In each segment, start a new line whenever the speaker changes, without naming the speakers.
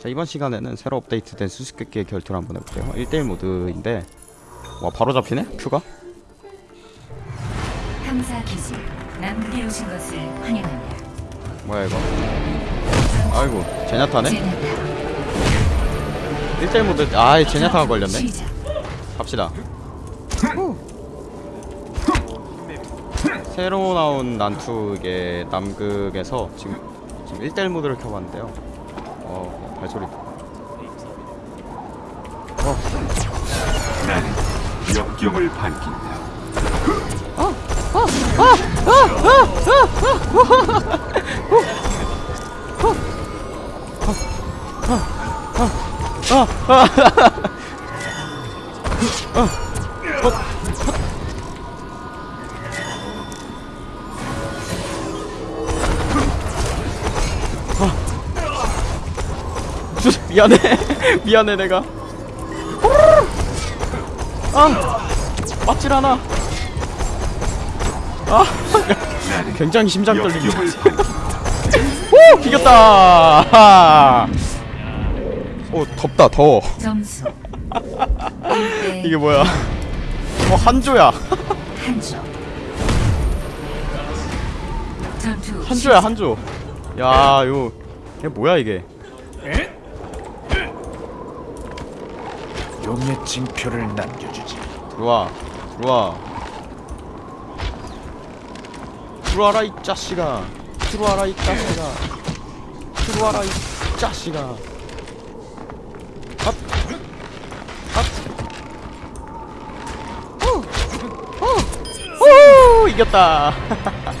자 이번 시간에는 새로 업데이트된 수수께끼의 결투를 한번 해볼게요 1대1 모드인데 와 바로 잡히네? 큐가?
탐사 기지 남극에 오신 것을 환영합니다.
뭐야 이거 아이고 제냐타네?
제네타
1대1 모드 아이 제냐타가 걸렸네
시작.
갑시다 새로 나온 난투의 남극에서 지금 지금 1대1 모드를 켜봤는데요 어 발소리
나는 역경을 밝힌다.
미안해. 미안해 내가. 아 맞질 않아. 아 굉장히 심장
밝힌다.
오 이겼다. 오 덥다 더워.
점수. 1대
이게 뭐야? 어 한조야.
한조.
한조야 한조. 야요 이게 뭐야 이게
용의 징표를 남겨주지.
들어와 들어와 들어와라 이 자식아 들어와라 이 자식아 들어와라 이 자식아 핫! 핫! 오! 오! 오! 이겼다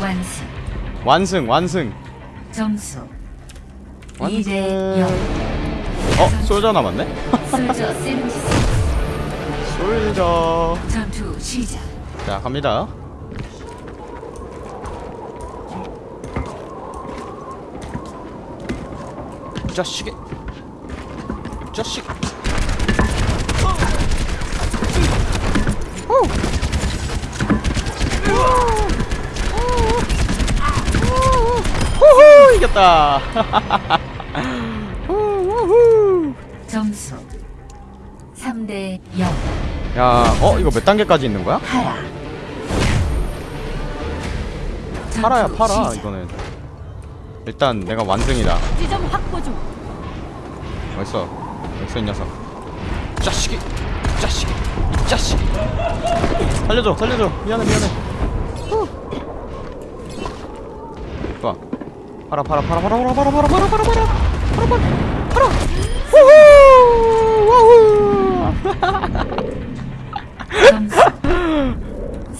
완승
완승 완승
점수
완승
2대 0
어? 솔저 남았네?
솔저
자 갑니다 자식이 자식 호호 이겼다
점수 3대 0
야, 어 이거 몇 단계까지 있는 거야?
하라
팔아야 팔아
시작.
이거는 일단 내가 완승이다
지점 확보 중
어딨어 어딨어 이 녀석 이 자식이 이 자식이 이 자식이 살려줘 살려줘 미안해 미안해 후. 좋아 팔아 팔아 팔아 팔아 팔아 팔아 팔아 팔아 팔아 팔아 팔아 팔아 팔아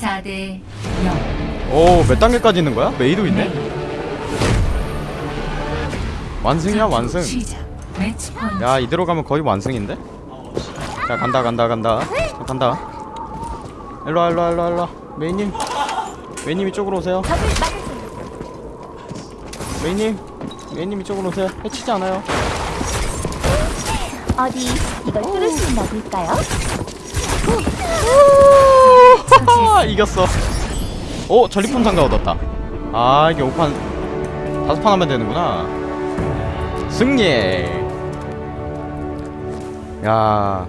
4대 0
오 몇 단계까지 있는 거야? 메이도 있네? 완승이야 완승. 야 이대로 가면 거의 완승인데? 자 간다 간다 간다. 자, 간다. 일로와 일로와 일로와 일로와. 메이님. 메이님 이쪽으로 오세요. 메이님. 메이님 이쪽으로 오세요. 해치지 않아요
어디 이걸 뚫을 수 있나 볼까요?
이겼어. 오 전리품 상자 얻었다. 아 이게 5판 다섯 판 하면 되는구나. 승리. 야.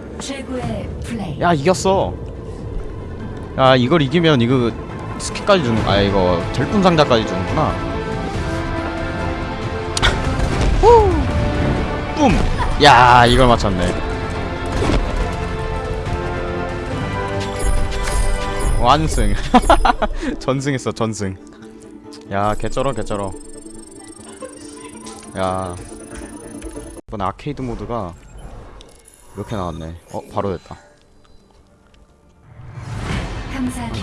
야 이겼어. 야 이걸 이기면 이거 스킬까지 주는 아 이거 절품 상자까지 주는구나. 뿜 야 이걸 맞췄네. 완승. 전승했어 전승. 야 개쩔어 개쩔어. 야. 이번 아케이드 모드가 이렇게 나왔네. 어 바로 됐다.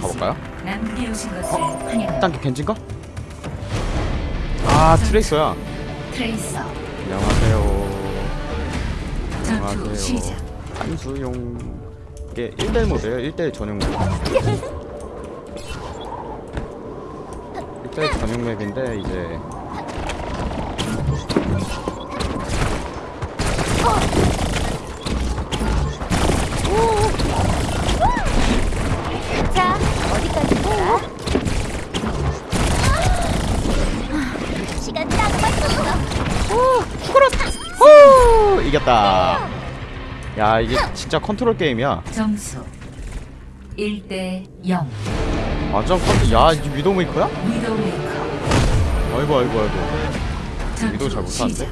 가볼까요?
환영합니다.
1단계 겐진가? 아 트레이서야.
트레이서.
안녕하세요
전투
안녕하세요.
시작.
한수용 이게 1대1 모드예요. 1대1 전용 맵. 1대1 전용 맵인데 이제
자, 어디까지 가? 시간 딱 맞췄어.
후 이겼다. 야 이게 진짜 컨트롤 게임이야.
점수 1대 0
완전 컨트 야 이게 위도메이커야?
위도메이커.
아이고 아이고 아이고. 위도 잘 못하는데?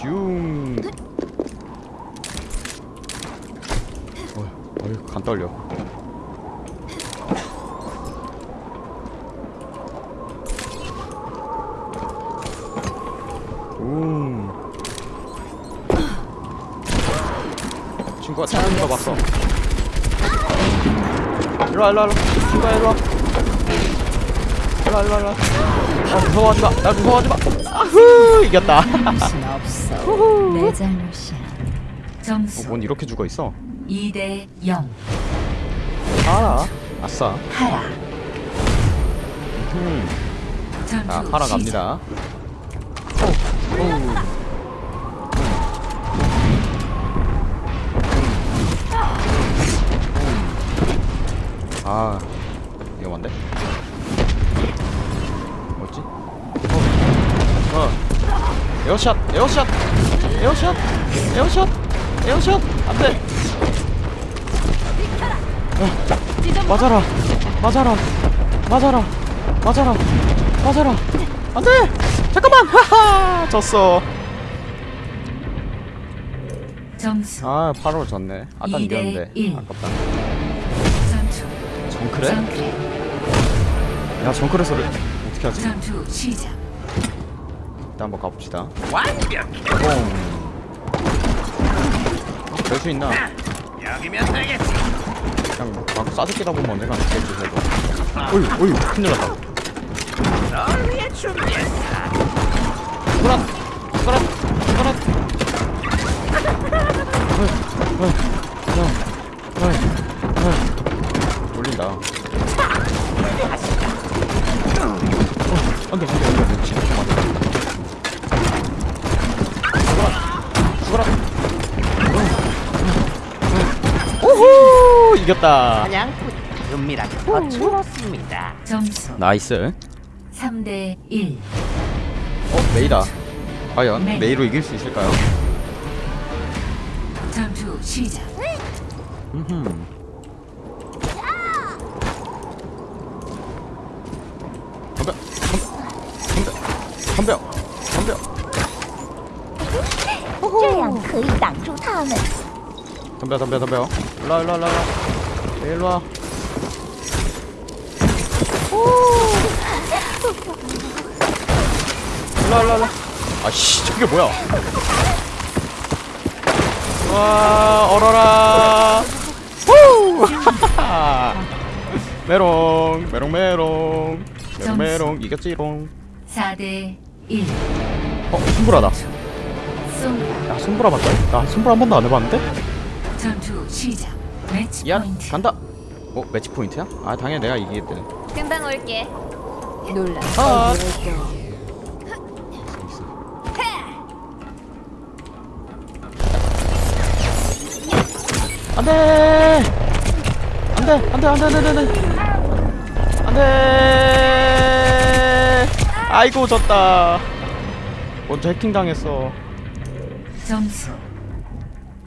슝. 어, 어휴 간 떨려 음 친구가 잘못 가봤어. 일로와 일로와 일로와. 친구야 일로와. 일로와 일로와 일로와. 아 무서워하지마 날 무서워하지마. 아후 이겼다.
내 잘못이야.
어,
점수.
뭔 이렇게 죽어있어?
2대 0
아 아싸.
하라
음. 자
시작.
갑니다. 오, 오. 아 위험한데? 뭐지? 어, 어. 에어샷 에어샷 에어샷 에어샷 에어샷 안돼. 어, 맞아라 맞아라 맞아라 맞아라 맞아라. 안돼. 잠깐만. 하하. 졌어.
점수
아 8월 졌네. 아까
이
이겼는데.
일.
아깝다 정크래?
정크레
야 정크래서를 어떻게 하지?
전투 시작
일단 한번 가봅시다 완벽해 될수 있나?
여기면 되겠지.
그냥 막 쏴죽기다 보면 언젠가 안 되겠지 그래도 어휴 어휴 큰일 났다
널 위해 준비했어.
그란 그란 그란 올린다 어, 안돼 안돼 안돼 진짜 죽어라 죽어라 오호 이겼다
사냥꾼 은밀하게 거칠었습니다.
점수
nice
3대 1
어 메이다 과연
메이.
메이로 이길 수 있을까요?
전투 시작
음흠. 덤벼 덤벼 덤벼
这样可以挡住他们。
덤벼 덤벼 덤벼 일로와 일로와 일로와 일로와 일로와 일로와 일로와 아씨 저게 뭐야 와 얼어라 후 메롱 메롱 메롱 메롱 메롱 이겼지롱
4대 1
어 솜브라다. 야 솜브라 맞다. 나 솜브라 한 번도 안 해봤는데?
전투 시작. 매치
야
포인트.
간다. 어 매치 포인트야? 아 당연히 내가 이기겠대
금방 올게.
놀라.
아. 안돼! 안돼! 안돼! 안돼! 안돼! 안돼! 안돼 아이고 졌다. 먼저 해킹 당했어.
점수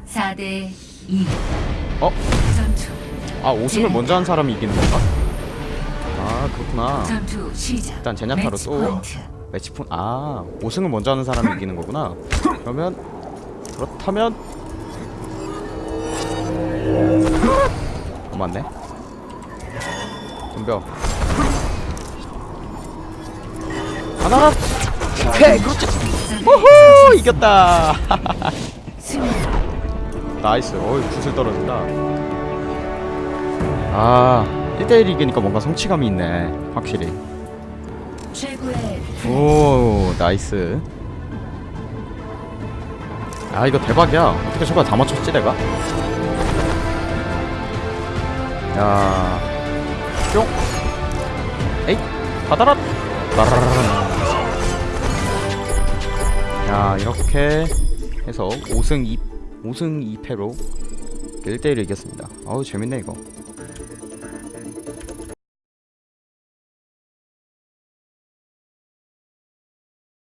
4대 2
어?
전투
아 5승을 먼저 한 사람이 이기는 건가? 아 그렇구나.
전투 시작.
일단 제냐타로 또
포인트.
매치 폰, 아 5승을 먼저 하는 사람이 이기는 거구나. 그러면 그렇다면 어 맞네. 덤벼 하나. 오케이 그렇지 호호 이겼다. nice. 어이 구슬 떨어진다. 아 1대1 이기니까 뭔가 성취감이 있네 확실히. 오 nice. 아 이거 대박이야. 어떻게 저걸 다 맞췄지 내가? 야. 뿅! 에잇! 받아라! 따라라라. 야 이렇게 해서 5승 2 5승 2패로 1대1 이겼습니다. 어우 재밌네 이거